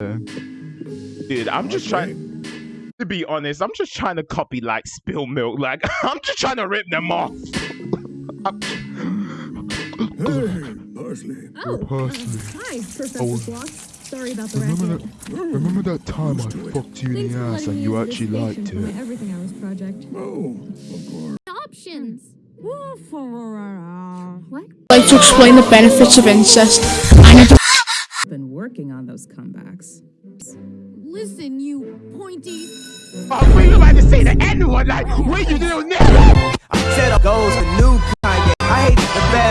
Dude, I'm just trying to be honest. I'm just trying to copy like spill milk. Like I'm just trying to rip them off. Oh, hey, Parsley. Oh, Parsley. hi, Professor Oh. Sloth. Sorry about the Remember racket. that? Remember that time I fucked you in the ass and you actually liked it? Everything Hours project. Oh, of course. Options. What? like to explain the benefits of incest. Working on those comebacks. Listen, you pointy. Oh, we about to say to anyone like, where you little nigga? I said goes the new